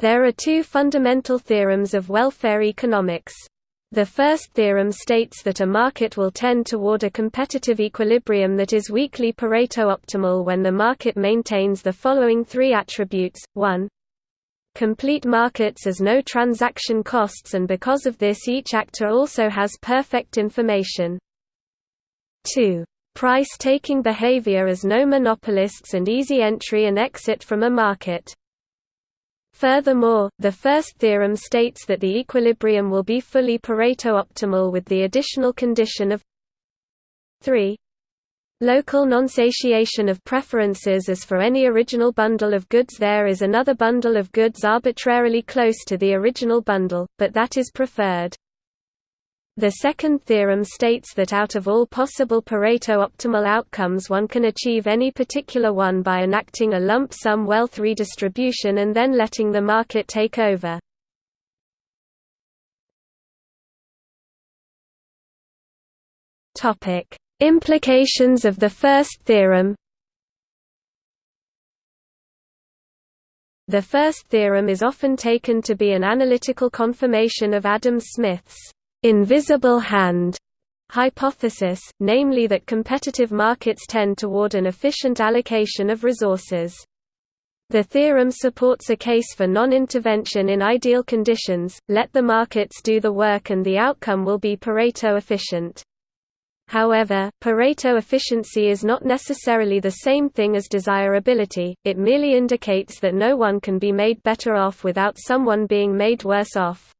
There are two fundamental theorems of welfare economics. The first theorem states that a market will tend toward a competitive equilibrium that is weakly Pareto-optimal when the market maintains the following three attributes, 1 complete markets as no transaction costs and because of this each actor also has perfect information. 2 price-taking behavior as no monopolists and easy entry and exit from a market. Furthermore, the first theorem states that the equilibrium will be fully Pareto-optimal with the additional condition of 3 Local non-satiation of preferences as for any original bundle of goods there is another bundle of goods arbitrarily close to the original bundle, but that is preferred. The second theorem states that out of all possible Pareto optimal outcomes one can achieve any particular one by enacting a lump sum wealth redistribution and then letting the market take over. Implications of the first theorem The first theorem is often taken to be an analytical confirmation of Adam Smith's invisible hand hypothesis, namely that competitive markets tend toward an efficient allocation of resources. The theorem supports a case for non-intervention in ideal conditions, let the markets do the work and the outcome will be Pareto efficient. However, Pareto efficiency is not necessarily the same thing as desirability, it merely indicates that no one can be made better off without someone being made worse off.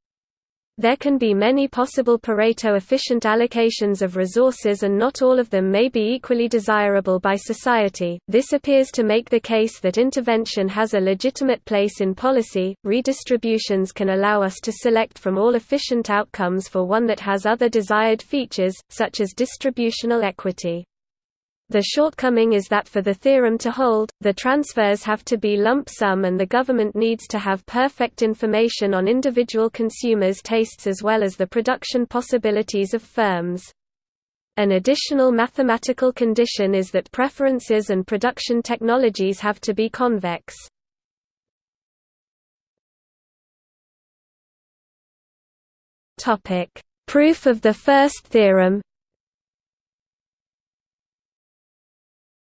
There can be many possible Pareto-efficient allocations of resources and not all of them may be equally desirable by society. This appears to make the case that intervention has a legitimate place in policy. Redistributions can allow us to select from all efficient outcomes for one that has other desired features, such as distributional equity. The shortcoming is that for the theorem to hold, the transfers have to be lump sum and the government needs to have perfect information on individual consumers' tastes as well as the production possibilities of firms. An additional mathematical condition is that preferences and production technologies have to be convex. Proof of the first theorem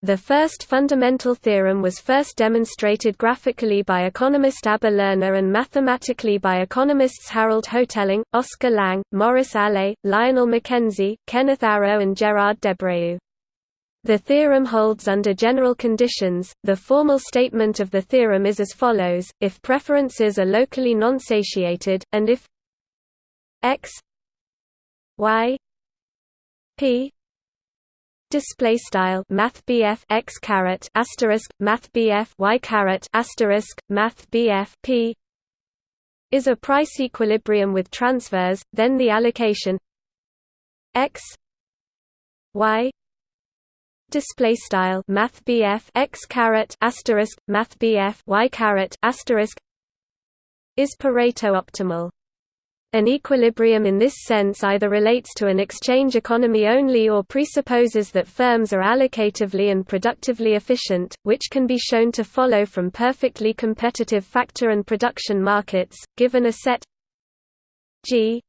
The first fundamental theorem was first demonstrated graphically by economist Abba Lerner and mathematically by economists Harold Hotelling, Oscar Lang, Maurice Allais, Lionel McKenzie, Kenneth Arrow and Gerard Debreu. The theorem holds under general conditions. The formal statement of the theorem is as follows: if preferences are locally non-satiated, and if x y p display style math x caret asterisk math y caret asterisk math p is a price equilibrium with transfers then the allocation x y display style math x caret asterisk math y caret asterisk is pareto optimal an equilibrium in this sense either relates to an exchange economy only or presupposes that firms are allocatively and productively efficient, which can be shown to follow from perfectly competitive factor and production markets, given a set G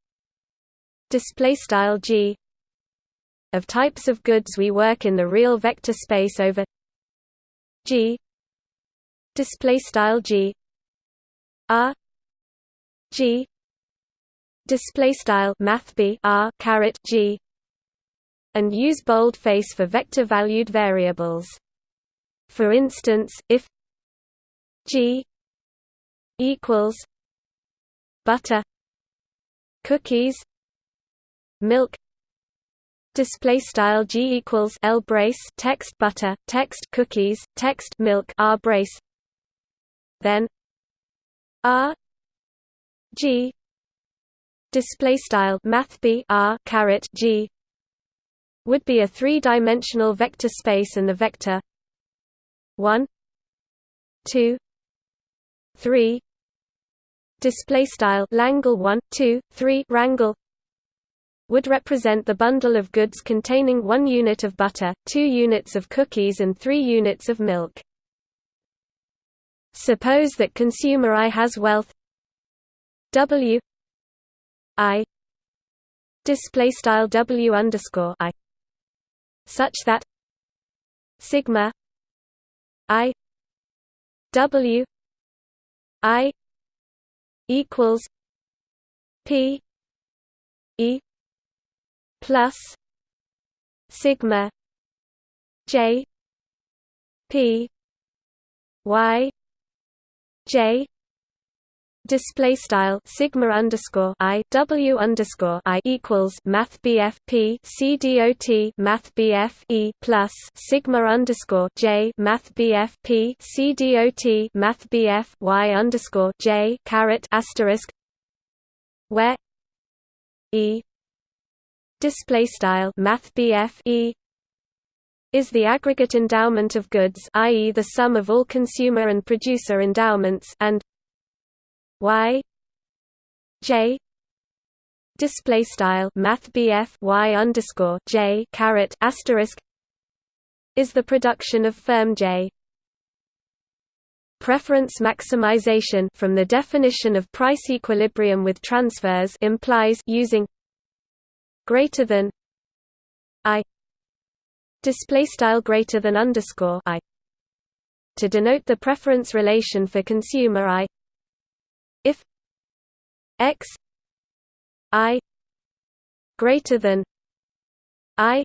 G of types of goods we work in the real vector space over G G. R G display style math r caret g and use boldface for vector valued variables. For instance if g equals butter cookies milk display style g equals l brace text butter text cookies text milk r brace then r g display style math r caret g would be a three-dimensional vector space and the vector 1 2 3 display style langle 1 2 3 rangle would represent the bundle of goods containing 1 unit of butter, 2 units of cookies and 3 units of milk. Suppose that consumer I has wealth W I display style W underscore I such that sigma I W I equals P E plus sigma J P Y J display style sigma underscore i w underscore i equals math bf p c math bf e plus sigma underscore j math bf p c math bf y underscore j caret asterisk where e display style math bf e is the aggregate endowment of goods i.e. the sum of all consumer and producer endowments and y j display style math y underscore j caret asterisk is the production of firm j. Preference maximization from the definition of price equilibrium with transfers implies using greater than i display style greater than underscore i to denote the preference relation for consumer i if x i greater than i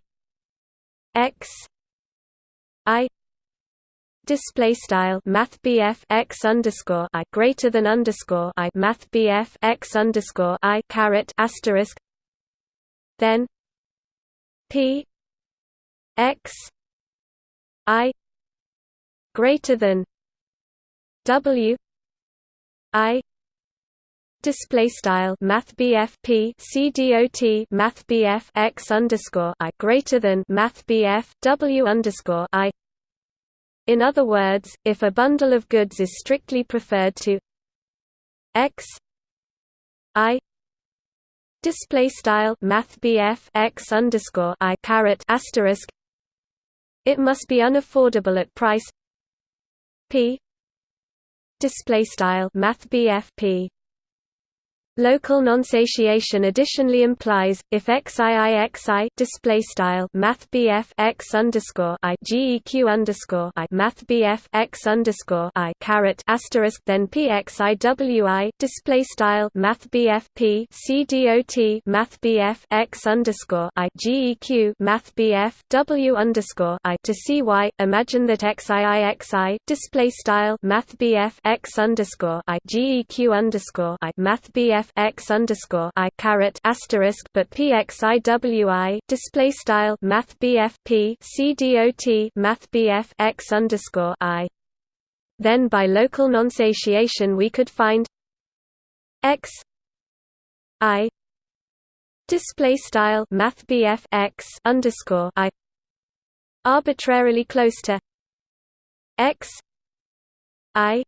x i display style math x underscore i greater than underscore i math x underscore i caret asterisk then p x i greater than w i display style math P C dot math BF x underscore I greater than math BF W underscore I. In other words, if a bundle of goods is strictly preferred to x I display style math x underscore I asterisk it must be unaffordable at price P display style math P Local nonsatiation additionally implies if xiixi display style math x underscore i geq underscore i math x underscore i caret asterisk then pxiwi display style math p c dot math x underscore i geq math w underscore i to cy. Imagine that xiixi display style math x underscore i geq underscore i math x underscore i caret asterisk but pxiwi display style math bf p c dot math bf x underscore i. Then by local nonsatiation we could find x i display style math bf x underscore i arbitrarily close to x i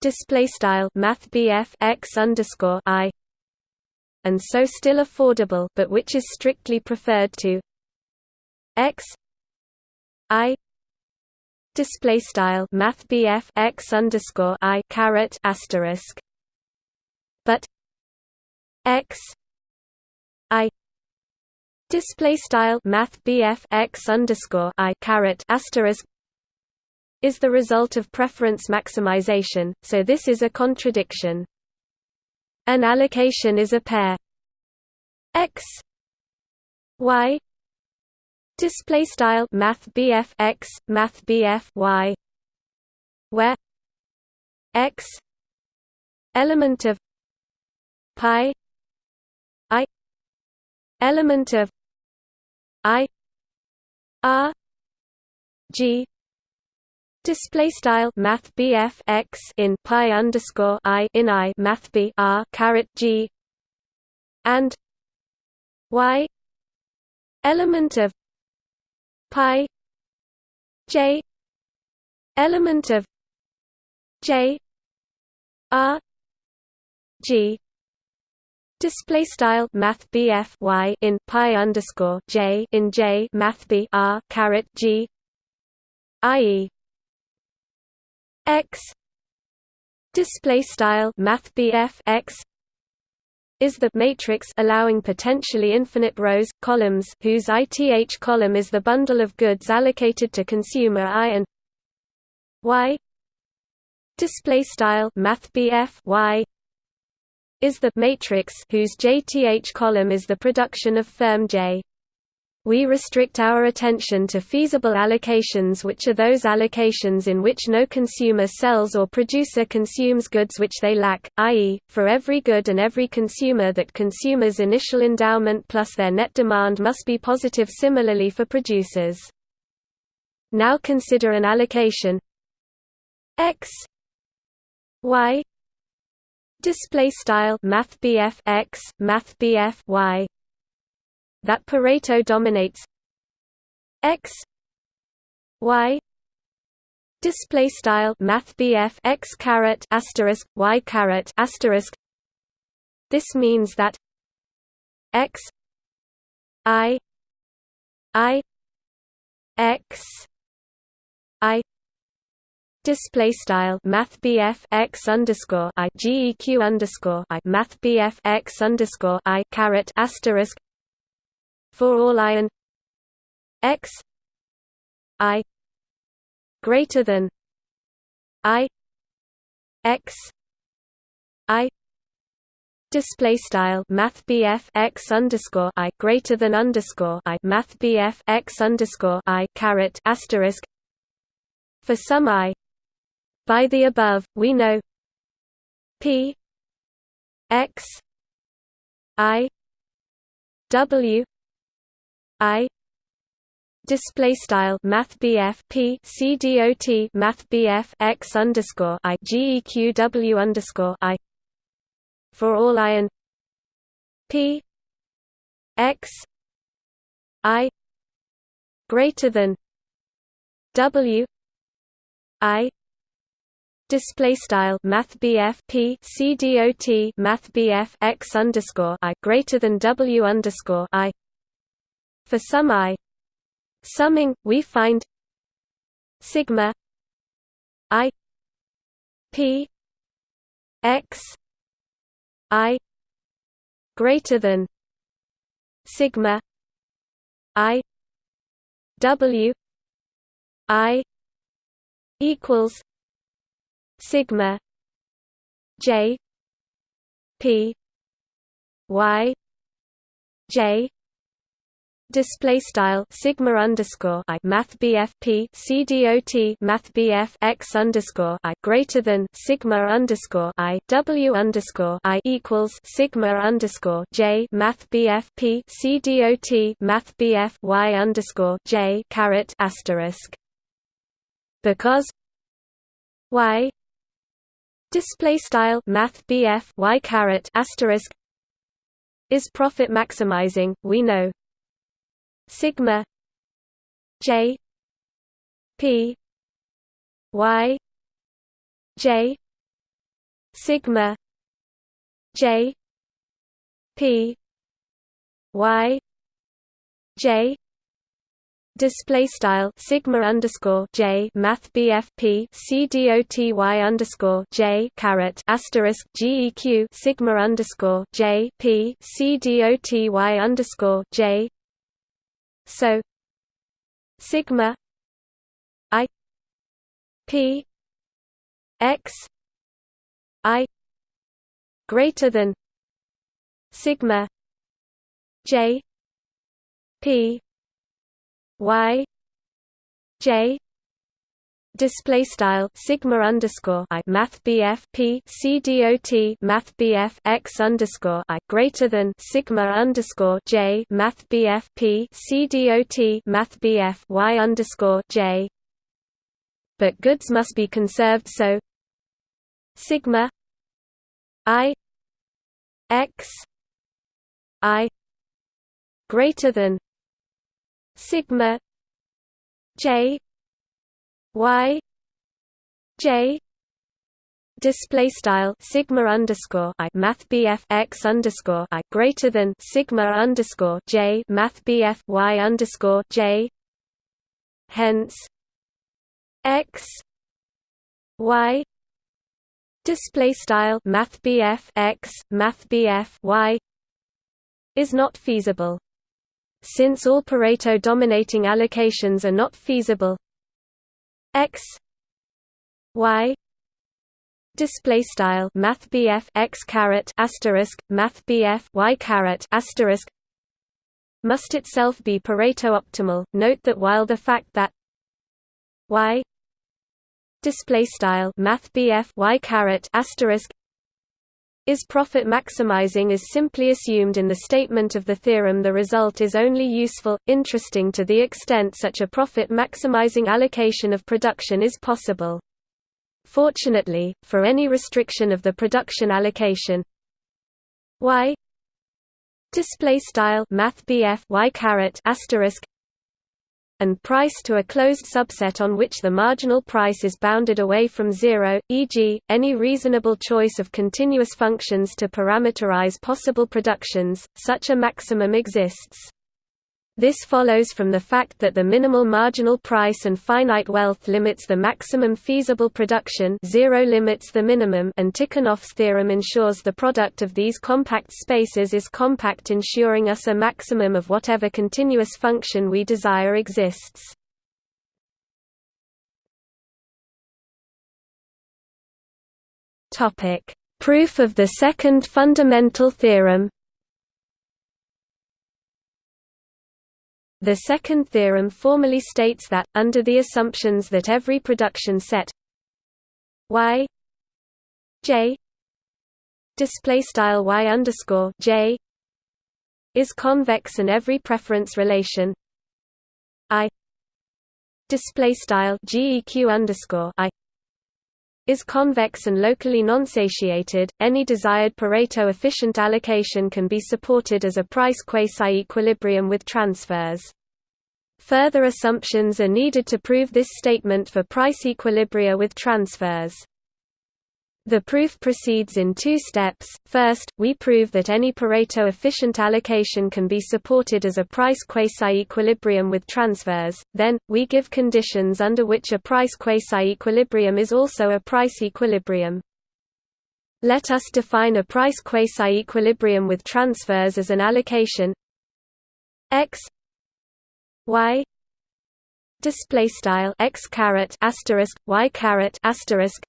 display style math x underscore i and so still affordable but which is strictly preferred to x i display style math x underscore i caret asterisk but x i display style math x underscore i caret asterisk is the result of preference maximization, so this is a contradiction. An allocation is a pair x y display style math bf x math bf y where x element of pi i element of i r g Display style Math BF x in pi underscore i in i Math B R caret G. And Y element of pi J element of J R G. Display style Math BF y in pi underscore J in J Math B R caret G i.e x. Display style math x is the matrix allowing potentially infinite rows columns whose ith column is the bundle of goods allocated to consumer i and y. Display style math y is the matrix whose jth column is the production of firm j we restrict our attention to feasible allocations which are those allocations in which no consumer sells or producer consumes goods which they lack, i.e., for every good and every consumer that consumers' initial endowment plus their net demand must be positive similarly for producers. Now consider an allocation x y display style math x math y that Pareto dominates. X y display style math x caret asterisk y caret asterisk. This means that x i i x i display style math x underscore i geq underscore i math x underscore i caret asterisk for all i and x i greater than i x i display style math x underscore i greater than underscore i math x underscore i caret asterisk for some i by the above we know p x i w I display style math BF P C D O T math BF x underscore I GEQW underscore I for all I and P x I greater than W I display style math BF P C D O T math BF x underscore I greater than W underscore I for some i summing, we find sigma i p x i greater than sigma i w i equals sigma j p y j display style sigma underscore i math bfp cdot math bf x underscore i greater than sigma underscore i w underscore i equals sigma underscore j math bfp cdot math bf y underscore j caret asterisk. Because y display style math bf y caret asterisk is profit maximizing we know sigma j p y j sigma j p y j. Display style sigma underscore j math bfp c dot y underscore j caret asterisk geq sigma underscore j p c dot y underscore j so sigma i p x i greater than sigma j p y j display style sigma underscore i math bf p c math bf x underscore i greater than sigma underscore j math bf p c math bf y underscore j. But goods must be conserved so sigma i x i greater than sigma j y j display style sigma underscore i math bf x underscore i greater than sigma underscore j math bf y underscore j. Hence x y display style math x math y is not feasible. Since all pareto dominating allocations are not feasible x y display style math x caret asterisk math y caret asterisk. Must itself be pareto optimal. Note that while the fact that y display style math y caret asterisk is profit maximizing is simply assumed in the statement of the theorem the result is only useful, interesting to the extent such a profit maximizing allocation of production is possible. Fortunately, for any restriction of the production allocation y display style math y caret asterisk and price to a closed subset on which the marginal price is bounded away from zero, e.g., any reasonable choice of continuous functions to parameterize possible productions, such a maximum exists. This follows from the fact that the minimal marginal price and finite wealth limits the maximum feasible production zero limits the minimum and Tikhonov's theorem ensures the product of these compact spaces is compact ensuring us a maximum of whatever continuous function we desire exists. Proof of the second fundamental theorem The second theorem formally states that, under the assumptions that every production set y j display style y underscore j is convex and every preference relation i display style geq underscore i is convex and locally non-satiated, any desired Pareto efficient allocation can be supported as a price quasi-equilibrium with transfers. Further assumptions are needed to prove this statement for price equilibria with transfers. The proof proceeds in two steps. First, we prove that any Pareto efficient allocation can be supported as a price quasi-equilibrium with transfers. Then, we give conditions under which a price quasi-equilibrium is also a price equilibrium. Let us define a price quasi-equilibrium with transfers as an allocation x y display style x caret asterisk y caret asterisk.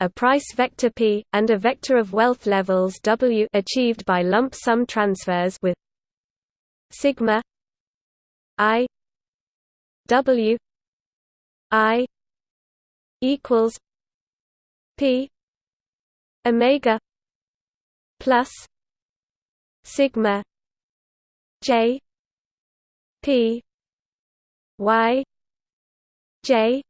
A price vector p, and a vector of wealth levels w achieved by lump sum transfers with sigma i w i equals p omega plus sigma j p y j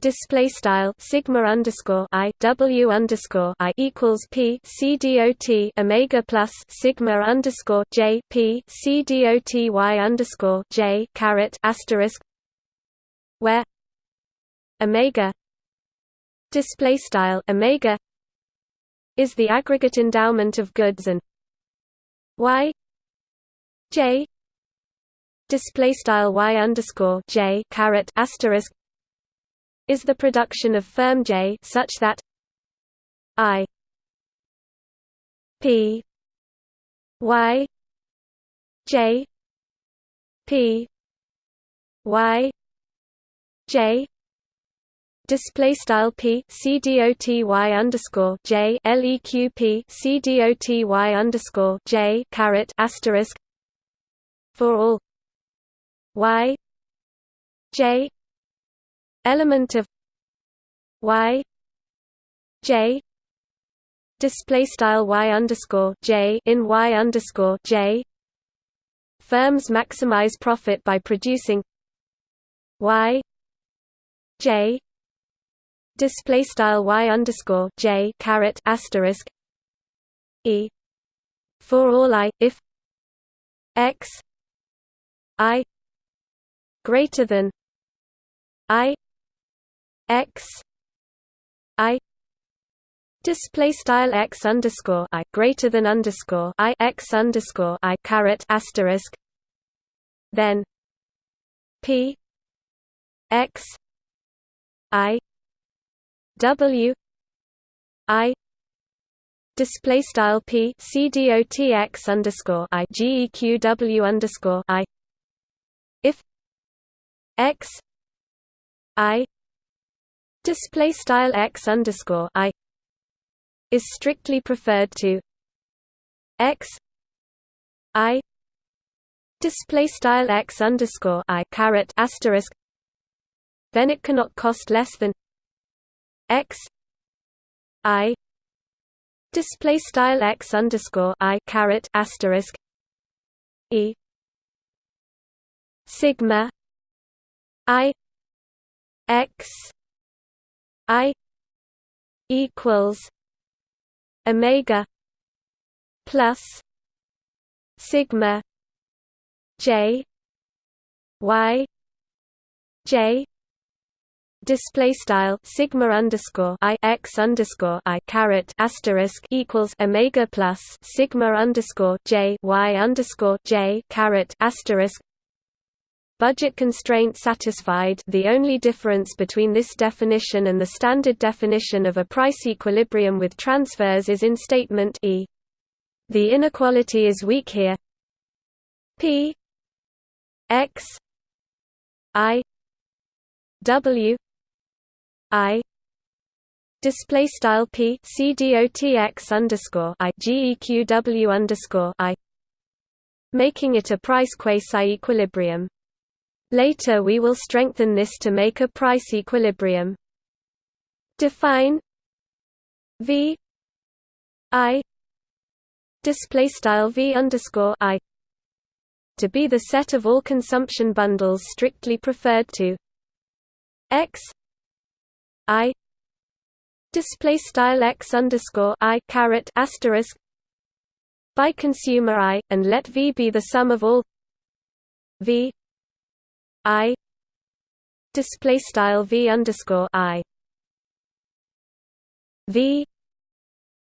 display style sigma underscore i w underscore i equals p c dot omega plus sigma underscore j p c dot y underscore j caret asterisk where omega display style omega is the aggregate endowment of goods and y j display style y underscore j caret asterisk is the production of firm J such that I P Y J P Y J display style p c dot y underscore j leq p c dot y underscore j caret asterisk for all y j element of y j display style y underscore j in y underscore j. Firms maximize profit by producing y j display style y underscore j caret asterisk e for all i if x i greater than i x i display style x underscore i greater than underscore i x underscore i caret asterisk then p x i w I display style p c dot x underscore i geqw underscore i x i display style x underscore i is strictly preferred to x i display style x underscore i caret asterisk then it cannot cost less than x i display style x underscore i caret asterisk e sigma i x i equals omega plus sigma j y j display style sigma underscore i x underscore i caret asterisk equals omega plus sigma underscore j y underscore j caret asterisk Budget constraint satisfied. The only difference between this definition and the standard definition of a price equilibrium with transfers is in statement E. The inequality is weak here. P. X. I. W. I. Display style p. C dot x underscore i. Geqw underscore i, making it a price quasi equilibrium. Later we will strengthen this to make a price equilibrium. Define v i display style v underscore i to be the set of all consumption bundles strictly preferred to x I display style x underscore I caret asterisk by consumer I, and let V be the sum of all V I display style V underscore I. V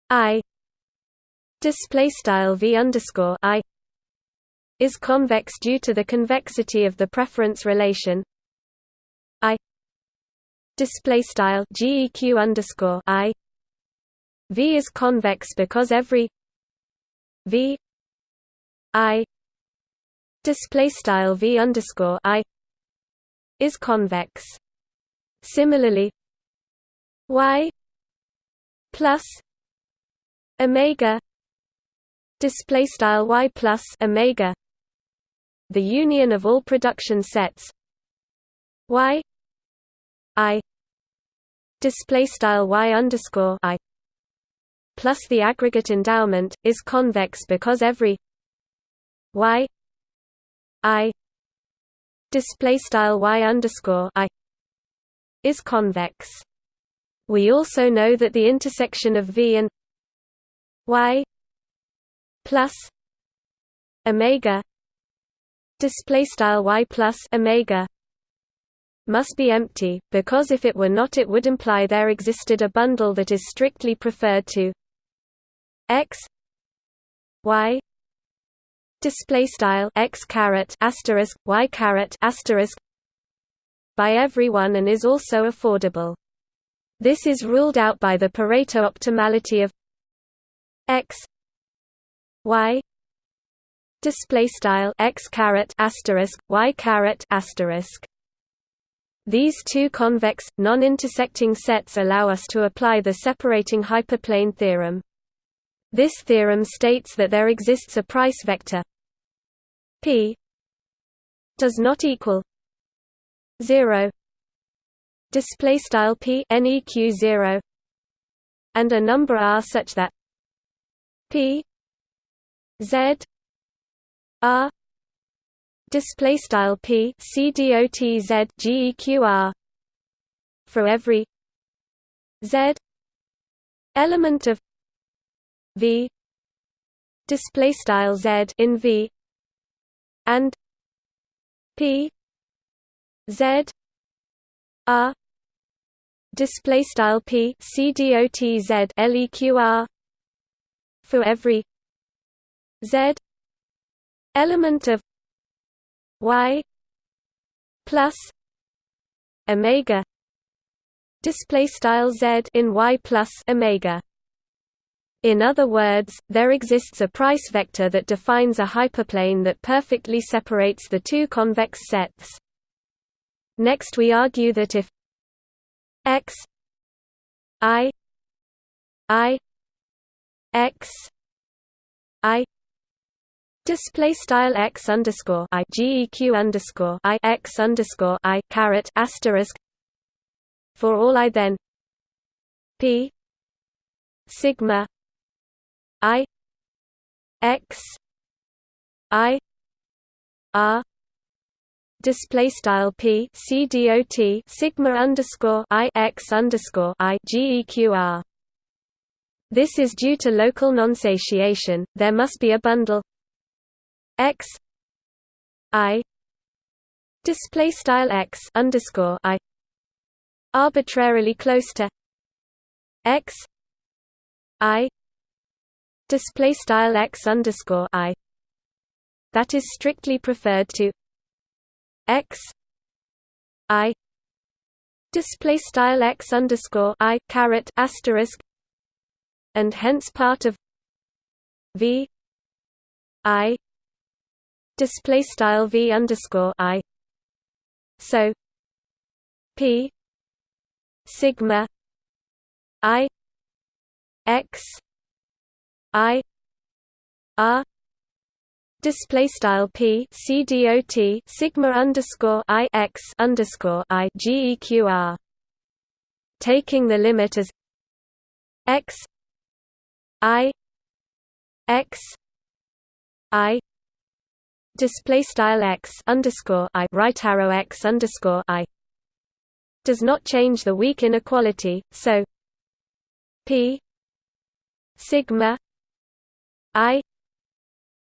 I display style V underscore I is convex due to the convexity of the preference relation. I display style geq underscore i. V is convex because every v i display style v underscore i is convex. Similarly, y plus omega display style y plus omega the union of all production sets y I display style y underscore I plus the aggregate endowment is convex because every y I display style y underscore I is convex. We also know that the intersection of v and y plus omega display style y plus omega must be empty, because if it were not it would imply there existed a bundle that is strictly preferred to x y display style x caret asterisk y caret asterisk by everyone and is also affordable. This is ruled out by the Pareto optimality of x y display style x caret asterisk y caret asterisk these two convex, non-intersecting sets allow us to apply the separating hyperplane theorem. This theorem states that there exists a price vector p does not equal 0 display style p neq 0 and a number r such that p z r display style p c dot z geqr for every z element of v display style z in v and p z r display style p c dot z leqr for every z element of y plus omega display style z in y plus omega. In other words, there exists a price vector that defines a hyperplane that perfectly separates the two convex sets. Next we argue that if x i i x i display style x underscore i geq underscore i x underscore i caret asterisk for all i then p sigma i x i r display style p c dot sigma underscore i x underscore i geqr. This is due to local nonsatiation. There must be a bundle x i display style x underscore i arbitrarily close to x i display style x underscore i that is strictly preferred to x i display style x underscore i caret asterisk and hence part of v i display style v underscore i. So p sigma i x i r display style p c dot sigma underscore i x underscore i geqr. Taking the limit as x i x i display style x underscore i right arrow x underscore i does not change the weak inequality, so p sigma I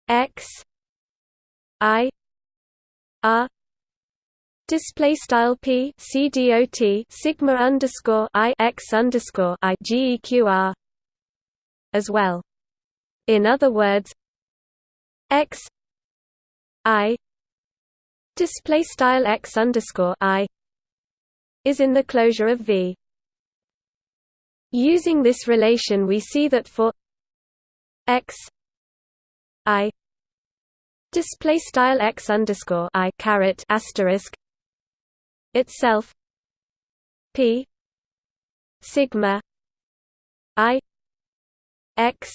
X I R Display style p c dot sigma underscore i x underscore I G E Q R as well. In other words, x i display style x underscore i is in the closure of V. Using this relation, we see that for x i display style x underscore i caret asterisk itself p sigma i x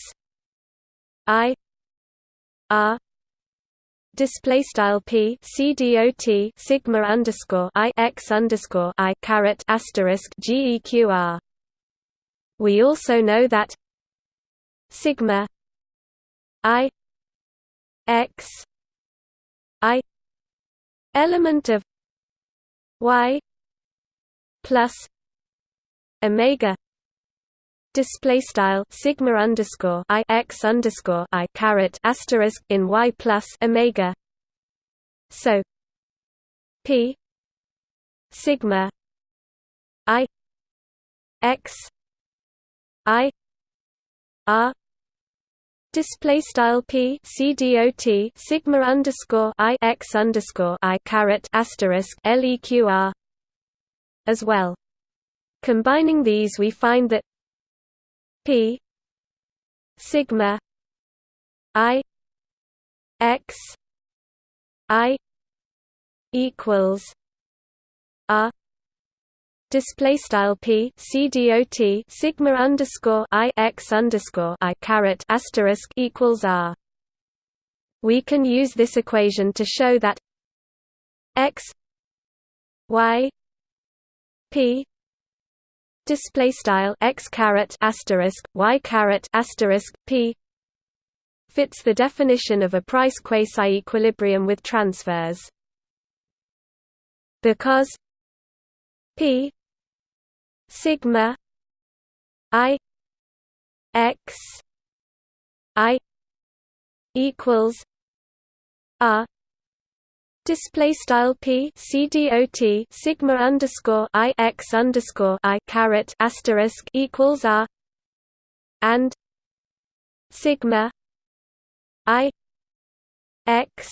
i r display style p c dot sigma underscore i x underscore i caret asterisk geqr. We also know that sigma i x i element of y plus omega display style sigma underscore i x underscore i caret asterisk in y plus omega. So p sigma i x i r Display style p c dot sigma underscore i x underscore i caret asterisk leqr as well. Combining these, we find that p sigma i x i equals r display style p c dot sigma underscore i x underscore i caret asterisk equals r. We can use this equation to show that x y p display style x caret asterisk y caret asterisk p fits the definition of a price quasi-equilibrium with transfers because p sigma i x i equals r display style p c dot sigma underscore i x underscore i caret asterisk equals r and sigma i x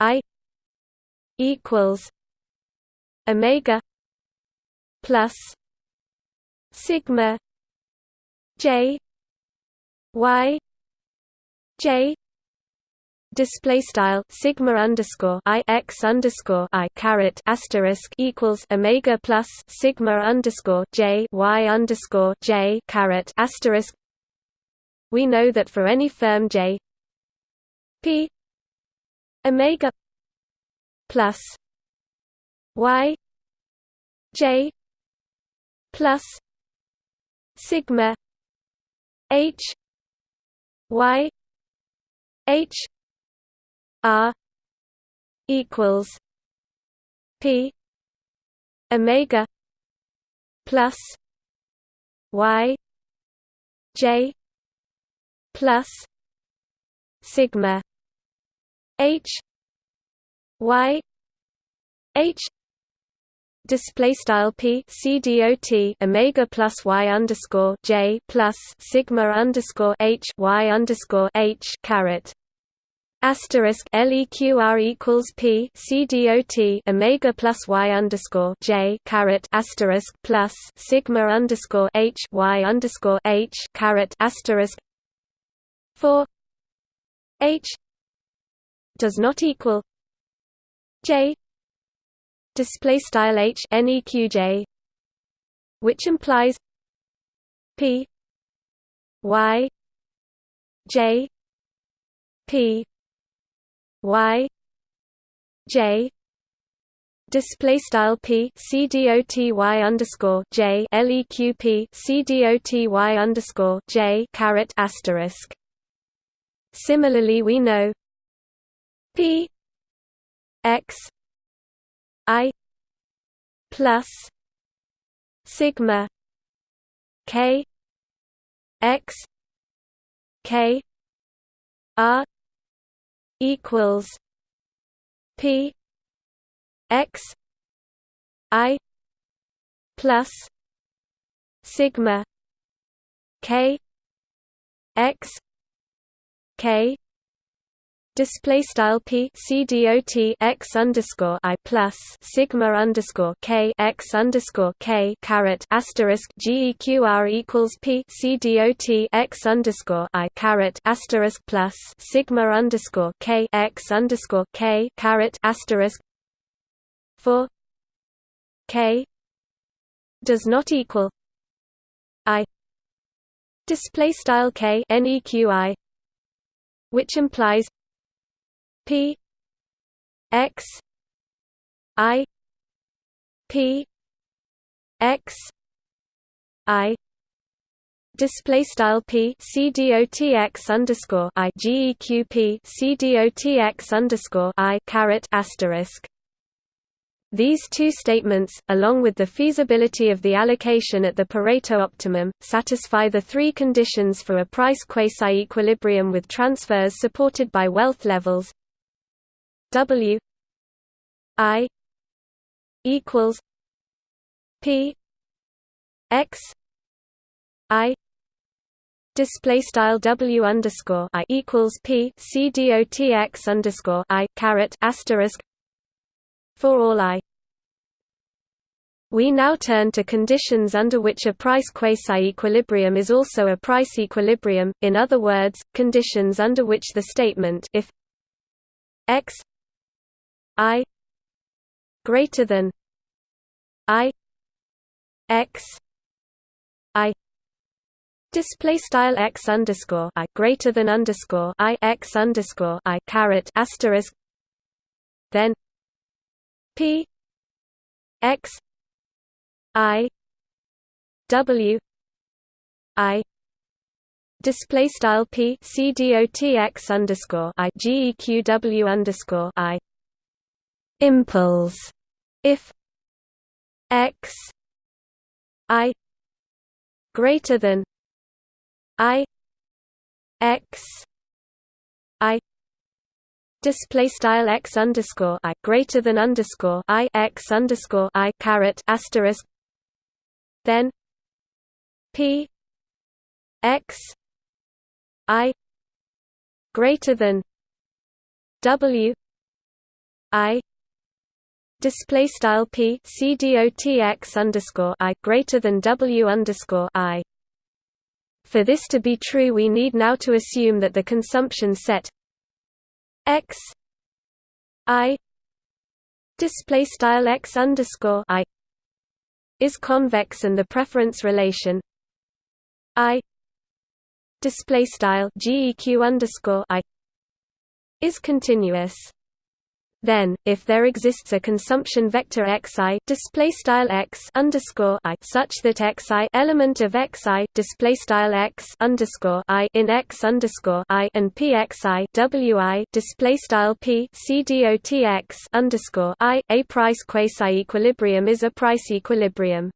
i equals omega plus sigma j y j display style sigma underscore i x underscore i caret asterisk equals omega plus sigma underscore j y underscore j caret asterisk. We know that for any firm j p omega plus y j plus sigma h y h R equals P Omega plus Y J plus Sigma H Y H display style p c dot omega plus y underscore j plus sigma underscore h y underscore h caret. Asterisk LEQR equals P C dot Omega plus Y underscore J caret asterisk plus Sigma underscore H Y underscore H caret asterisk. Four H does not equal J display style H NEQJ which implies P Y J P y j display style p c doty underscore j leq c underscore j caret asterisk. Similarly, we know p x i plus sigma k x k r equals P X I plus sigma K X K display style p c dot x underscore i plus sigma underscore k x underscore k caret asterisk geqr equals p c dot x underscore i caret asterisk plus sigma underscore k x underscore k caret asterisk for k does not equal i display style k neqi which implies P X I P X I display style p c dot x underscore i geq p c dot x underscore i caret asterisk. These two statements, along with the feasibility of the allocation at the Pareto optimum, satisfy the three conditions for a price quasi-equilibrium with transfers supported by wealth levels W I equals P X I display style W underscore I equals P C D O T X underscore I caret asterisk for all I. We now turn to conditions under which a price quasi-equilibrium is also a price equilibrium, in other words, conditions under which the statement if x I greater than I X I Display style x underscore i greater than underscore i x underscore i caret asterisk. Then p x i w i display style p c dot x underscore i geq underscore i impulse if x i greater than i x i display style x underscore i greater than underscore i x underscore i caret asterisk then p x i greater than w i display style p c dot underscore i greater than w underscore i. For this to be true, we need now to assume that the consumption set x i display style x underscore i is convex and the preference relation i display style geq underscore i is continuous. Then, if there exists a consumption vector xi display style x underscore i such that xi element of xi display style x underscore i in x underscore i and pxi wi display style p c dot x underscore i a price quasi equilibrium is a price equilibrium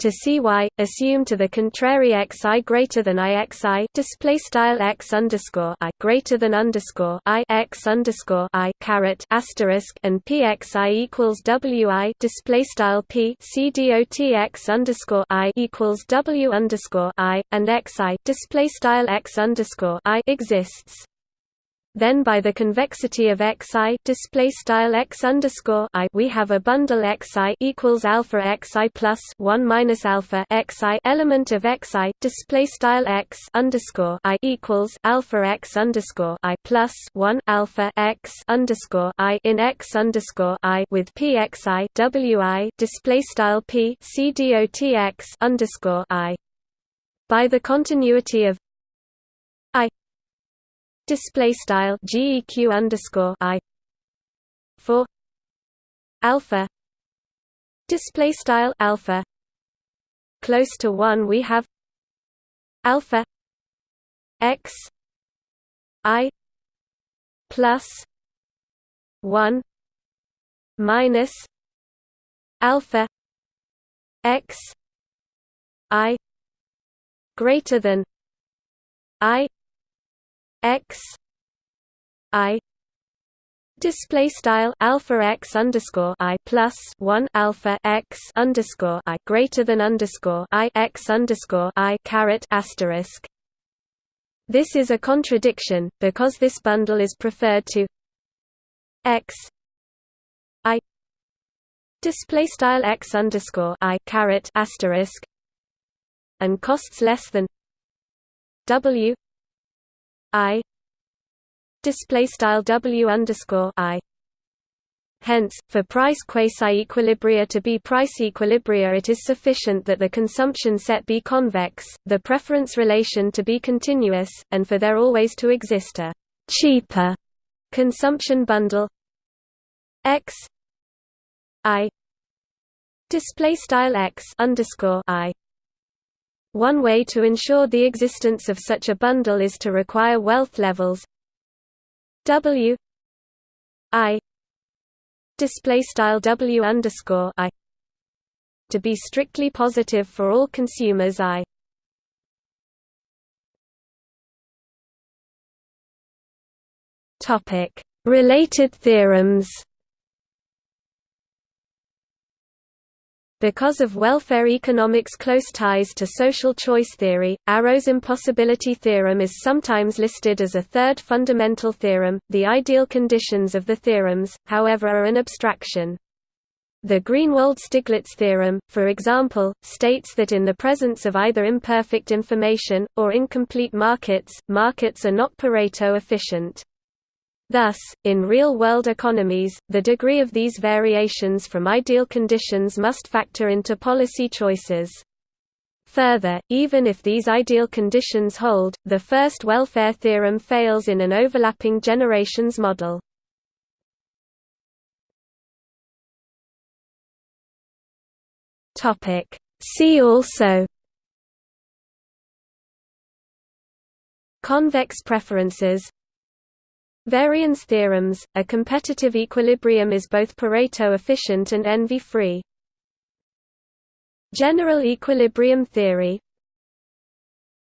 to Cy, assume to the contrary xi greater than ixi display style x underscore i greater than underscore i x underscore i caret asterisk and pxi equals wi display style p c dot x underscore i equals w underscore i and xi display style x underscore i exists then by the convexity of xi display style x underscore i we have a bundle xi equals alpha xi plus one minus alpha xi element of xi display style x underscore i equals alpha x underscore i plus one alpha x underscore i in x underscore i with pxi wi display style p c dot x underscore i. By the continuity of display style geq underscore i for alpha display style alpha close to 1 we have alpha x i plus 1 minus alpha x i greater than i x i display style alpha x underscore i plus one alpha x underscore i greater than underscore i x underscore i caret asterisk. This is a contradiction because this bundle is preferred to x i display style x underscore i caret asterisk and costs less than w I display style W underscore I. Hence, for price quasi-equilibria to be price equilibria it is sufficient that the consumption set be convex, the preference relation to be continuous, and for there always to exist a «cheaper» consumption bundle. X i display style x underscore i one way to ensure the existence of such a bundle is to require wealth levels. W I display style W underscore I to be strictly positive for all consumers I. Topic. Related theorems Because of welfare economics' close ties to social choice theory, Arrow's impossibility theorem is sometimes listed as a third fundamental theorem. The ideal conditions of the theorems, however, are an abstraction. The Greenwald-Stiglitz theorem, for example, states that in the presence of either imperfect information, or incomplete markets, markets are not Pareto efficient. Thus, in real-world economies, the degree of these variations from ideal conditions must factor into policy choices. Further, even if these ideal conditions hold, the first welfare theorem fails in an overlapping generations model. See also Convex preferences Varian theorems – A competitive equilibrium is both Pareto efficient and envy-free. General equilibrium theory